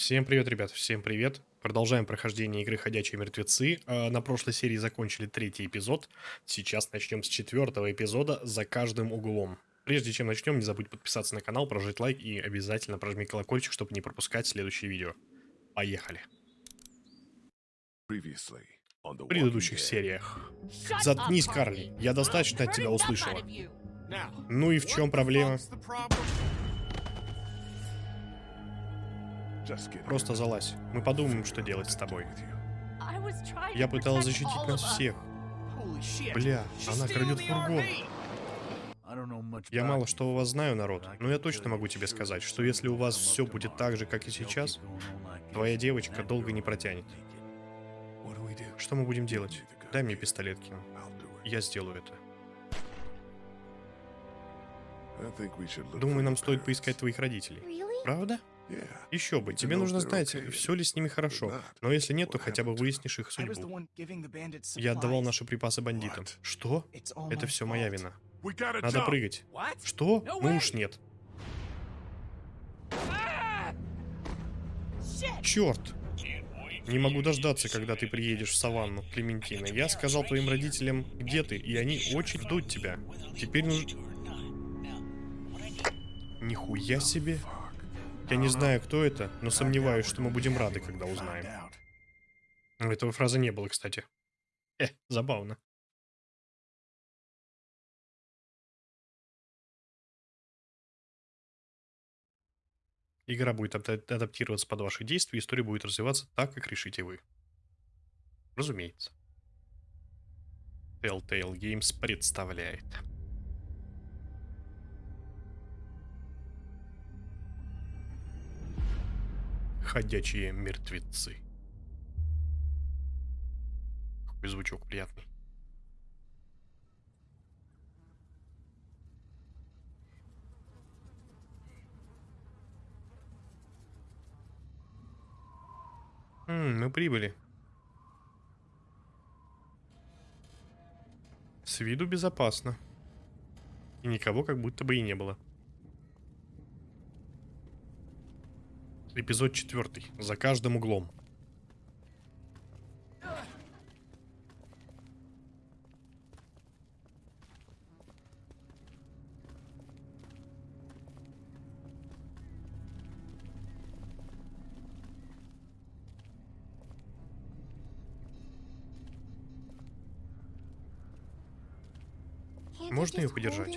Всем привет, ребят, всем привет. Продолжаем прохождение игры «Ходячие мертвецы». Э, На прошлой серии закончили третий эпизод. Сейчас начнем с четвертого эпизода «За каждым углом». Прежде чем начнем, не забудь подписаться на канал, прожать лайк и обязательно прожми колокольчик, чтобы не пропускать следующие видео. Поехали. В предыдущих сериях. Заткнись, Карли. Я достаточно от тебя услышала. Ну и в чем проблема? Просто залазь. Мы подумаем, что делать с тобой. Я пыталась защитить нас всех. Бля, она крадет фургон. Я мало что у вас знаю, народ, но я точно могу тебе сказать, что если у вас все будет так же, как и сейчас, твоя девочка долго не протянет. Что мы будем делать? Дай мне пистолет, Ким. Я сделаю это. Думаю, нам стоит поискать твоих родителей. Правда? Еще бы, тебе нужно знать, все ли с ними хорошо. Но если нет, то хотя бы выяснишь их судьбу. Я отдавал наши припасы бандитам. Что? Это все моя вина. Надо прыгать. Что? Ну уж нет. Черт! Не могу дождаться, когда ты приедешь в саванну, Клементина. Я сказал твоим родителям, где ты, и они очень ждут тебя. Теперь нужно... Нихуя себе. Я не знаю, кто это, но сомневаюсь, что мы будем рады, когда узнаем. Этого фразы не было, кстати. Э, забавно. Игра будет адап- адаптироваться под ваши действия, история будет развиваться так, как решите вы. Разумеется. Telltale Games представляет. Ходячие мертвецы. Какой звучок приятный. М, мы прибыли. С виду безопасно. И никого как будто бы и не было. Эпизод четвертый. За каждым углом. Можно ее подержать?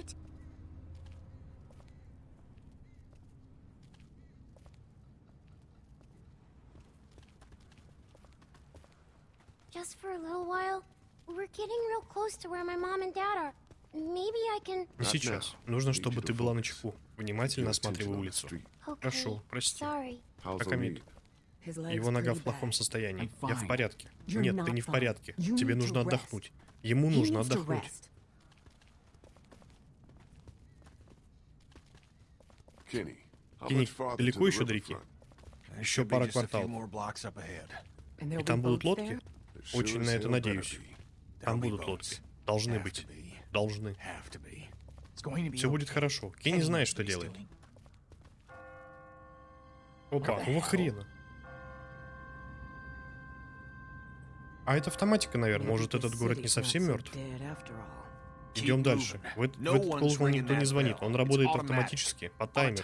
Just for a little while. We're getting real close to where my mom and dad are. Maybe I can. Сейчас. Нужно, чтобы ты была на чеку. Внимательно осматривай улицу. Хорошо, прости. Амид? Его нога в плохом состоянии. Я в порядке. Нет, ты не в порядке. Тебе нужно отдохнуть. Ему нужно отдохнуть. Кенни, Кенни, далеко еще до реки? Еще пара кварталов. И там будут лодки? Очень на это надеюсь. Там будут лодки. Должны быть. Должны. Все будет хорошо. Кенни знает, что делает. Опа, какого хрена? А это автоматика, наверное. Может, этот город не совсем мертв? Идем дальше. В, эт- в этот колокол никто не звонит. Он работает автоматически, по таймеру.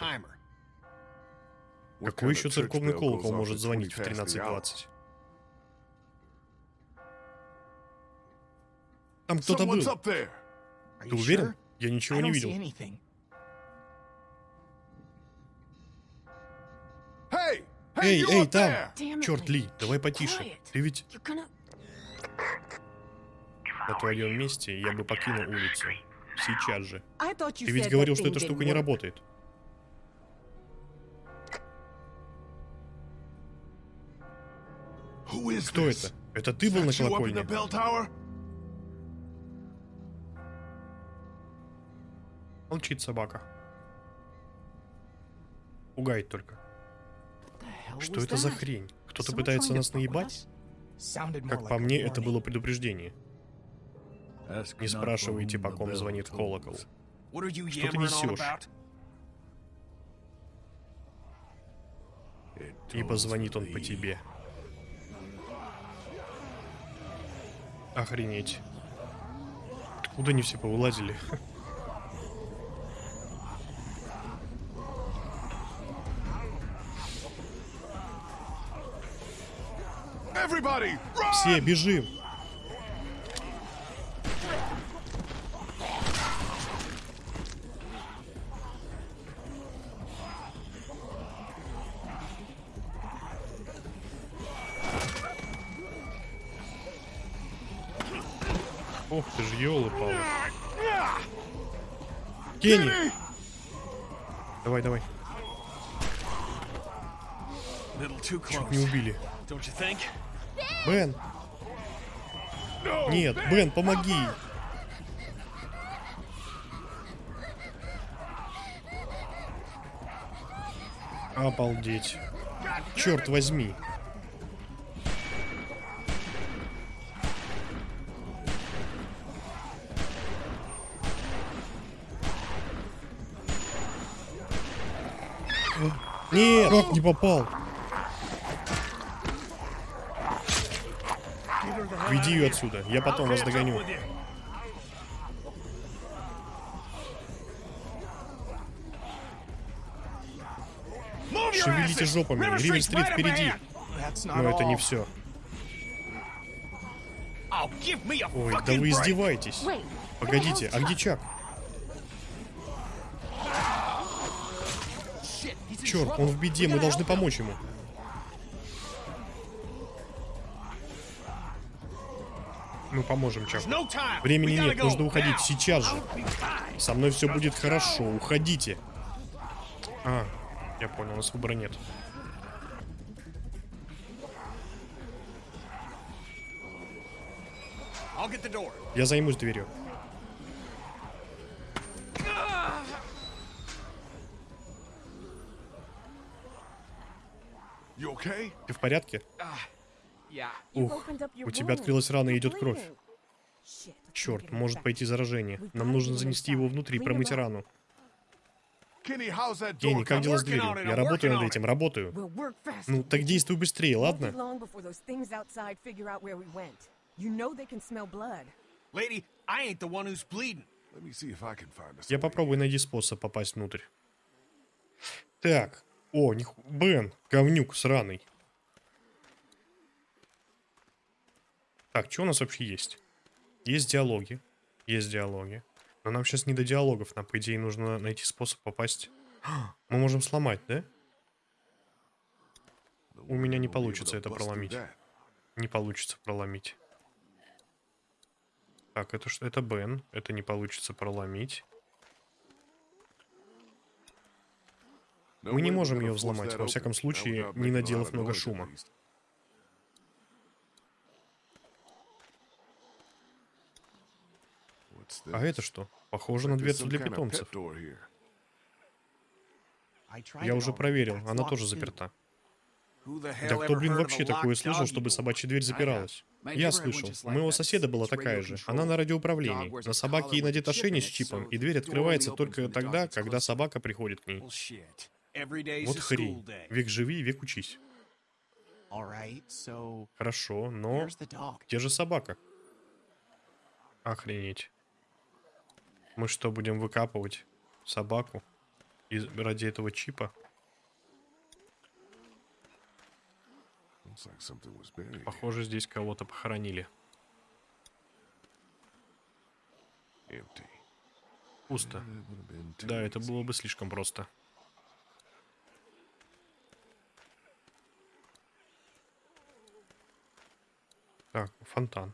Какой еще церковный колокол может звонить в 13.20? Там кто-то был. Ты уверен? Я ничего не видел. Эй, эй, там! Черт, Ли, давай потише. Ты ведь на твоем месте я бы покинул улицу. Сейчас же. Ты ведь говорил, что эта штука не работает. Кто это? Это ты был на колокольне? Молчит собака. Пугает только. Что это за хрень? Кто-то пытается нас наебать? Как по мне, это было предупреждение. Не спрашивайте, по ком звонит колокол. Что ты несешь? ибо звонит он по тебе. Охренеть. Откуда они все повылазили? Все, бежим! Ох ты ж, елы-палы. Кенни! Давай, давай. Чуть не убили. Бен! Нет, Бен, помоги! Обалдеть. Черт возьми. Нет, как не попал? Веди ее отсюда, я потом вас догоню. Шевелите жопами, Ривер-стрит впереди. Но это не все. Ой, да вы издеваетесь. Погодите, а где Чак? Черт, он в беде, мы должны помочь ему. Мы поможем Чаку. Времени нет, нужно уходить сейчас же. Со мной все будет хорошо, уходите. А, я понял, у нас выбора нет. Я займусь дверью. Ты в порядке? Ух, у тебя открылась рана и идет кровь. Черт, может пойти заражение. Нам нужно занести его внутрь и промыть рану. Кенни, как дела с дверью? Я работаю над этим, работаю. Ну, так действуй быстрее, ладно? Я попробую найти способ попасть внутрь. Так. О, них... Бен, говнюк сраный. Так, что у нас вообще есть? Есть диалоги. Есть диалоги. Но нам сейчас не до диалогов. Нам, по идее, нужно найти способ попасть... Мы можем сломать, да? У меня не получится это проломить. Не получится проломить. Так, это что? Это Бен. Это не получится проломить. Мы не можем ее взломать, во всяком случае, не наделав много шума. А это что? Похоже на дверцу для питомцев. Я уже проверил, она тоже заперта. Да кто, блин, вообще такое слышал, чтобы собачья дверь запиралась? Я слышал. У моего соседа была такая же. Она на радиоуправлении. На собаке ей надет ошейник с чипом, и дверь открывается только тогда, когда собака приходит к ней. Вот хрень. Век живи, век учись. Хорошо, но где же собака? Охренеть. Мы что, будем выкапывать собаку из, ради этого чипа? Похоже, здесь кого-то похоронили. Пусто. Да, это было бы слишком просто. Так, фонтан.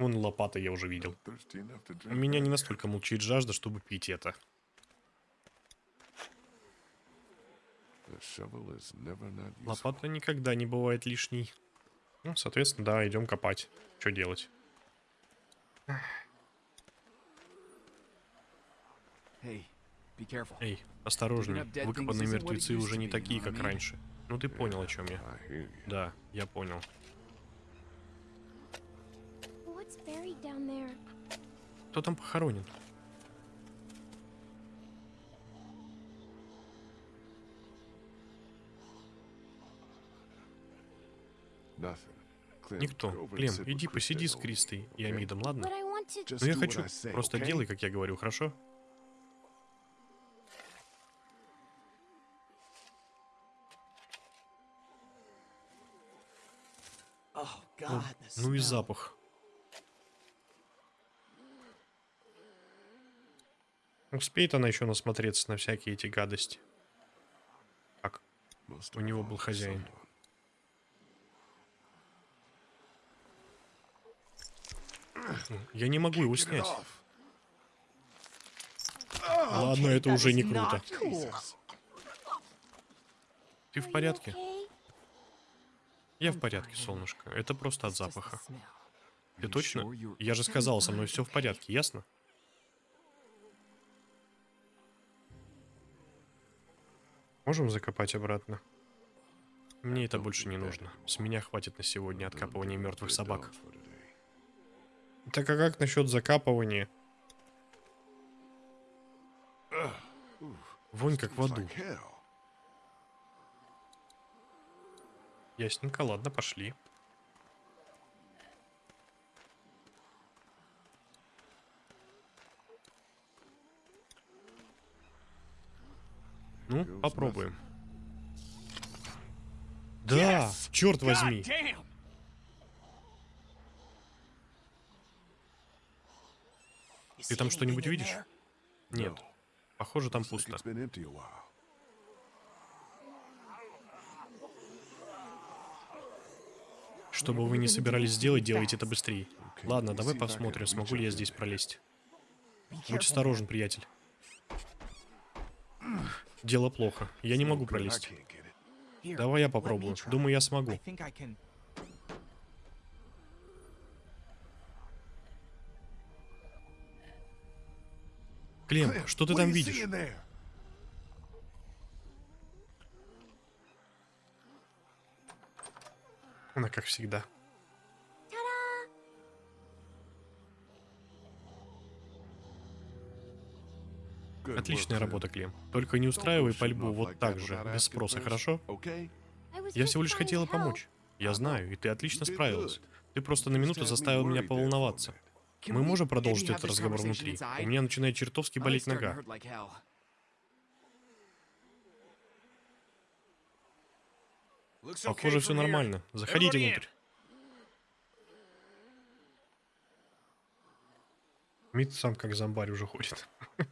Вон лопата я уже видел. У меня не настолько мучает жажда, чтобы пить это. Лопата никогда не бывает лишней. Ну, соответственно, да, идем копать. Что делать? Эй, осторожней. Выкопанные мертвецы уже не такие, как раньше. Ну ты понял, о чем я. Да, я понял. Кто там похоронен? Никто. Клем, иди посиди с Кристой и Амидом, ладно? Но ну, я хочу. Просто делай, как я говорю, хорошо? О, ну и запах. Успеет она еще насмотреться на всякие эти гадости. Как у него был хозяин. Я не могу его снять. Ладно, это уже не круто. Ты в порядке? Я в порядке, солнышко. Это просто от запаха. Ты точно? Я же сказал, со мной все в порядке, ясно? Можем закопать обратно? Мне это больше не нужно. С меня хватит на сегодня откапывания мертвых собак. Так а как насчет закапывания? Вонь как в аду. Ясненько, ладно, пошли. Ну, попробуем. Да, черт возьми. Ты там что-нибудь видишь? Нет. Похоже, там пусто. Что бы вы ни собирались сделать, делайте это быстрее. Ладно, давай посмотрим, смогу ли я здесь пролезть. Будь осторожен, приятель. Дело плохо. Я не могу пролезть. Давай я попробую. Думаю, я смогу. Клем, что ты там видишь? Она как всегда. Отличная работа, Клем. Только не устраивай пальбу вот так же, без спроса, хорошо? Я всего лишь хотела помочь. Я знаю, и ты отлично справилась. Ты просто на минуту заставил меня поволноваться. Мы можем продолжить этот разговор внутри? У меня начинает чертовски болеть нога. Похоже, все нормально. Заходите внутрь. Мид сам как зомбарь уже ходит.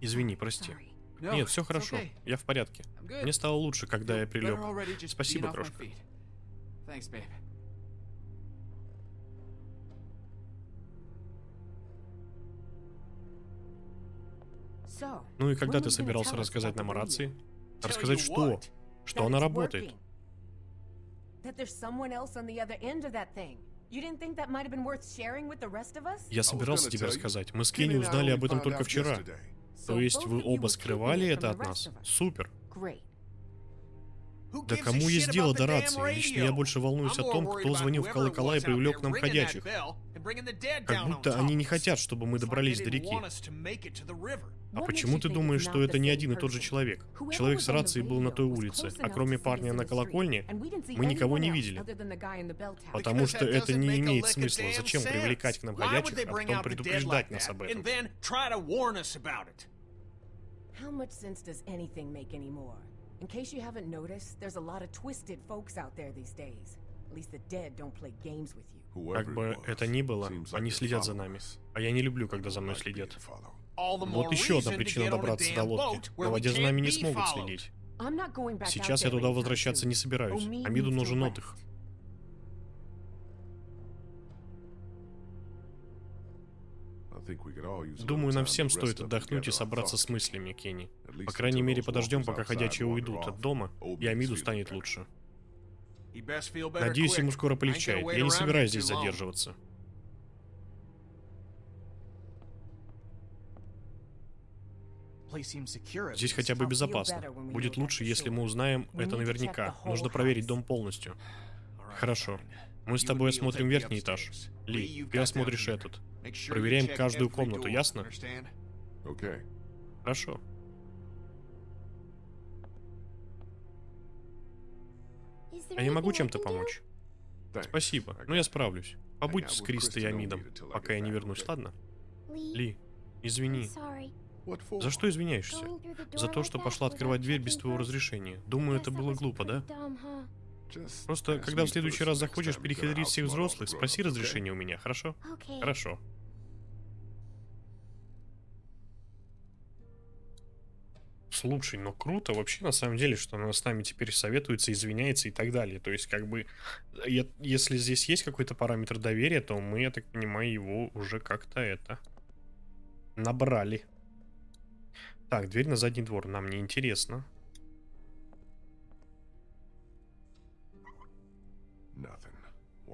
Извини, прости. Нет, все хорошо. Я в порядке. Мне стало лучше, когда я прилег. Спасибо, крошка. Ну и когда ты собирался рассказать нам о рации? Рассказать что? Что она работает? Я собирался тебе рассказать. Мы с Кенни узнали об этом только вчера. То есть вы оба скрывали это от нас? Супер. Да кому есть дело до рации? Лично я больше волнуюсь о том, кто звонил в колокола и привлек к нам ходячих. Как будто они не хотят, чтобы мы добрались до реки. А почему ты думаешь, что это не один и тот же человек? Человек с рацией был на той улице, а кроме парня на колокольне, мы никого не видели. Потому что это не имеет смысла. Зачем привлекать к нам ходячих, а потом предупреждать нас об этом? In case you haven't noticed, there's a lot of twisted folks out there these days. At least the dead don't play games with you. Как бы это ни было, они следят за нами. А я не люблю, когда за мной следят. Вот еще одна причина добраться до лодки. На воде за нами не смогут следить. Сейчас я туда возвращаться не собираюсь. Амиду нужен отдых. Думаю, нам всем стоит отдохнуть и собраться с мыслями, Кенни. По крайней мере, подождем, пока ходячие уйдут от дома, и Амиду станет лучше. Надеюсь, ему скоро полегчает. Я не собираюсь здесь задерживаться. Здесь хотя бы безопасно. Будет лучше, если мы узнаем это наверняка. Нужно проверить дом полностью. Хорошо. Мы с тобой осмотрим верхний этаж. Ли, ты осмотришь этот. Проверяем каждую комнату, ясно? Хорошо. А я могу чем-то помочь? Спасибо, но я справлюсь. Побудь с Кристой и Амидом, пока я не вернусь, ладно? Ли, извини. За что извиняешься? За то, что пошла открывать дверь без твоего разрешения. Думаю, это было глупо, да? Просто, когда в следующий раз захочешь перехитрить всех взрослых, спроси разрешения у меня, хорошо? Хорошо. Слушай, но круто вообще на самом деле, что она с нами теперь советуется, извиняется и так далее. То есть, как бы, я, если здесь есть какой-то параметр доверия, то мы, я так понимаю, его уже как-то это набрали. Так, дверь на задний двор. Нам не интересно.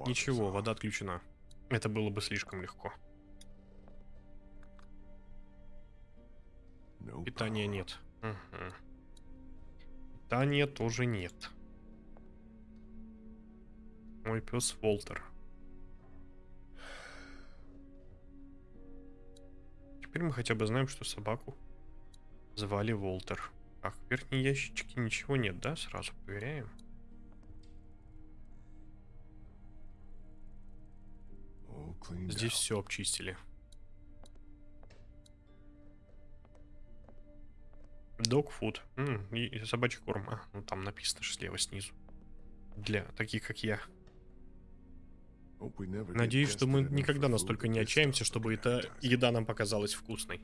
Ничего, вода отключена. Это было бы слишком легко. Питания нет. Угу. Питания тоже нет. Мой пес Волтер. Теперь мы хотя бы знаем, что собаку звали Волтер. Так, в верхней ящичке ничего нет, да? Сразу проверяем. Здесь все обчистили. -м, и собачий корм. А, ну там написано же слева снизу. Для таких, как я. Надеюсь, что мы никогда настолько не отчаемся, чтобы эта еда нам показалась вкусной.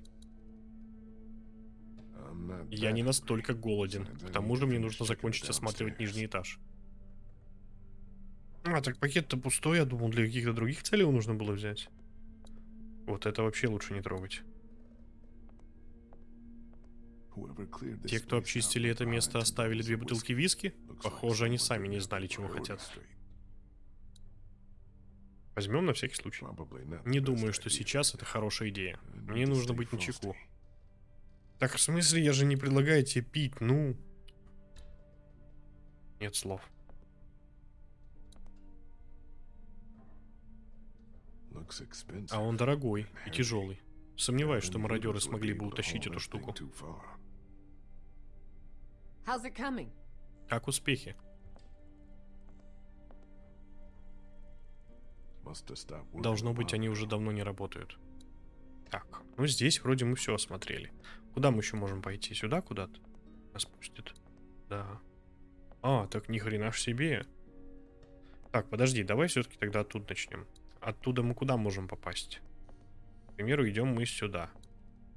Я не настолько голоден. К тому же мне нужно закончить осматривать нижний этаж. А, так пакет-то пустой, я думал, для каких-то других целей его нужно было взять. Вот это вообще лучше не трогать. Те, кто обчистили это место, оставили две бутылки виски? Похоже, они сами не знали, чего хотят. Возьмем на всякий случай. Не думаю, что сейчас это хорошая идея. Мне нужно быть начеку. Так, в смысле, я же не предлагаю тебе пить, ну... Нет слов. А он дорогой и тяжелый. Сомневаюсь, что мародеры смогли бы утащить эту штуку. Как успехи? Должно быть, они уже давно не работают. Так, ну здесь вроде мы все осмотрели. Куда мы еще можем пойти? Сюда куда-то? Нас пустят. Да. А, так ни хрена ж себе. Так, подожди, давай все-таки тогда оттуда начнем. Оттуда мы куда можем попасть? К примеру, идем мы сюда.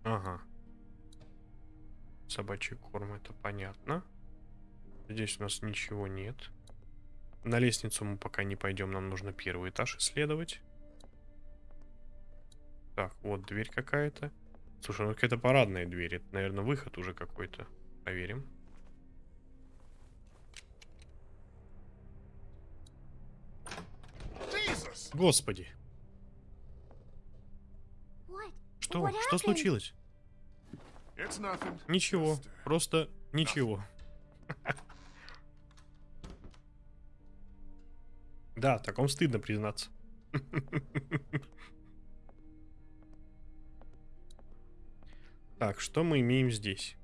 Ага. Собачий корм, это понятно. Здесь у нас ничего нет. На лестницу мы пока не пойдем, нам нужно первый этаж исследовать. Так, вот дверь какая-то. Слушай, ну какая-то парадная дверь. Это, наверное, выход уже какой-то. Проверим. Господи. Что? Что случилось? Ничего. Просто ничего. Да, таком стыдно признаться. Так, что мы имеем здесь?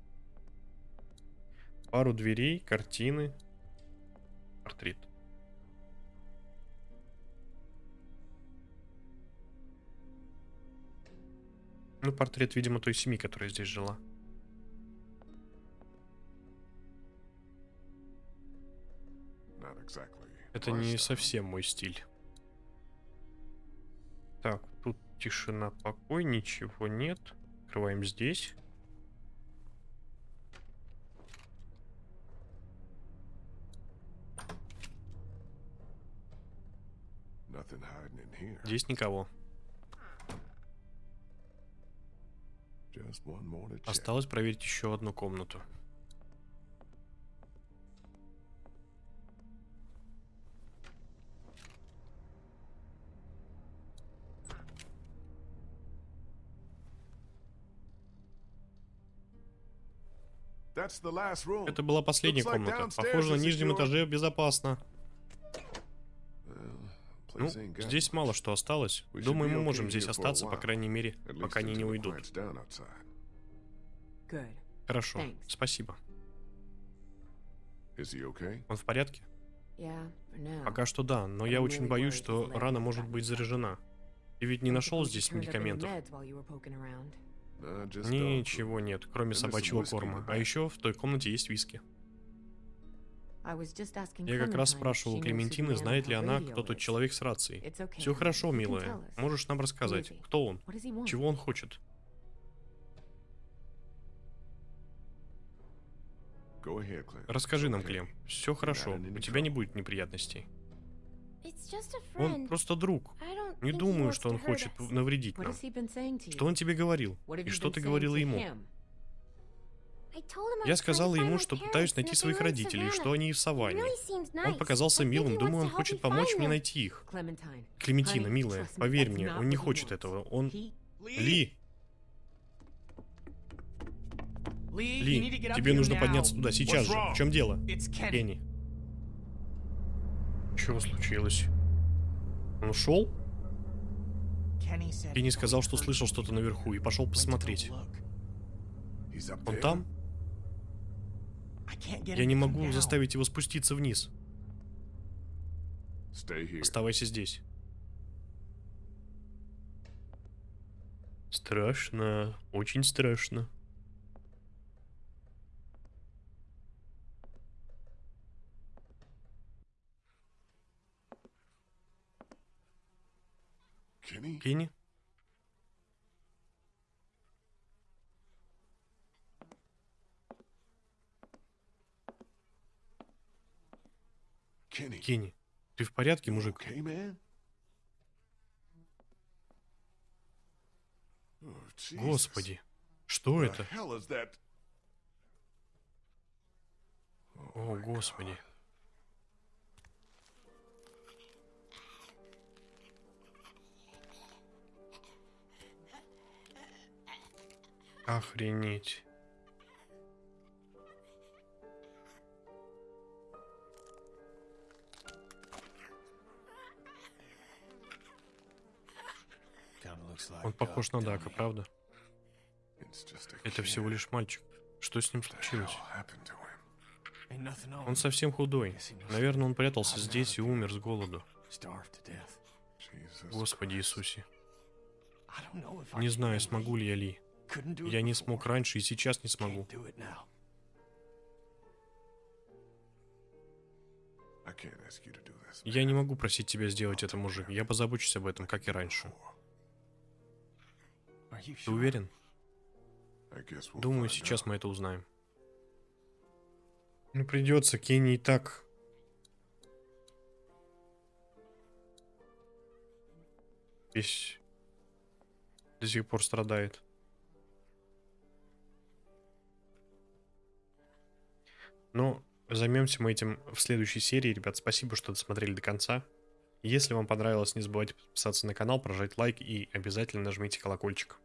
Пару дверей, картины, портрет. Ну, портрет, видимо, той семьи, которая здесь жила. Это не совсем мой стиль. Так, тут тишина, покой, ничего нет. Открываем здесь. Здесь никого. Осталось проверить еще одну комнату. Это была последняя комната. Похоже, на нижнем этаже безопасно. Ну, здесь мало что осталось. Думаю, мы можем здесь остаться, по крайней мере, пока они не уйдут. Хорошо, спасибо. Он в порядке? Пока что да, но я очень боюсь, что рана может быть заряжена. Ты ведь не нашел здесь медикаментов? Ничего нет, кроме собачьего корма. А еще в той комнате есть виски. Я как раз спрашивал у Клементины, знает ли она, кто тот человек с рацией. Все хорошо, милая. Можешь нам рассказать, кто он? Чего он хочет? Расскажи нам, Клем. Все хорошо, у тебя не будет неприятностей. Он просто друг. Не думаю, что он хочет навредить нам. Что он тебе говорил? И что ты говорила ему? Я сказала ему, что пытаюсь найти своих родителей, что они в саванне. Он показался милым, думаю, он хочет помочь мне найти их. Клементина, милая, поверь мне, он не хочет этого. Он... Ли! Ли, тебе нужно подняться туда сейчас же. В чем дело? Кенни. Чего случилось? Он ушел? Кенни сказал, что слышал что-то наверху и пошел посмотреть. Он там? Я не могу заставить его спуститься вниз. Оставайся здесь. Страшно, очень страшно. Кенни? Кенни, ты в порядке, мужик? Господи, что это? О, Господи. Охренеть. Он похож на Дака, правда? Это всего лишь мальчик. Что с ним случилось? Он совсем худой. Наверное, он прятался здесь и умер с голоду. Господи Иисусе. Не знаю, смогу ли я Ли. Я не смог раньше и сейчас не смогу. Я не могу просить тебя сделать это, мужик. Я позабочусь об этом, как и раньше. Ты уверен? Думаю, сейчас мы это узнаем. Ну, придется, Кенни и так... Весь до сих пор страдает. Но займемся мы этим в следующей серии. Ребят, спасибо, что досмотрели до конца. Если вам понравилось, не забывайте подписаться на канал, прожать лайк и обязательно нажмите колокольчик,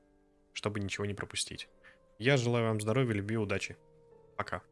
чтобы ничего не пропустить. Я желаю вам здоровья, любви, удачи. Пока.